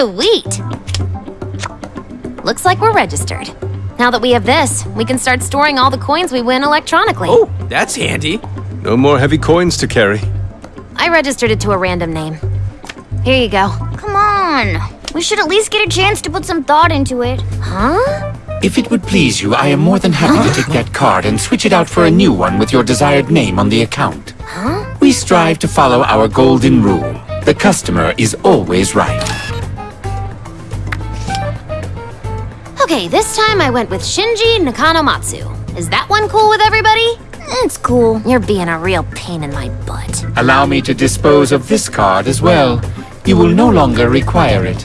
Sweet! Looks like we're registered. Now that we have this, we can start storing all the coins we win electronically. Oh, that's handy. No more heavy coins to carry. I registered it to a random name. Here you go. Come on. We should at least get a chance to put some thought into it. Huh? If it would please you, I am more than happy to take that card and switch it out for a new one with your desired name on the account. Huh? We strive to follow our golden rule. The customer is always right. Okay, this time I went with Shinji Nakanomatsu. Is that one cool with everybody? It's cool. You're being a real pain in my butt. Allow me to dispose of this card as well. You will no longer require it.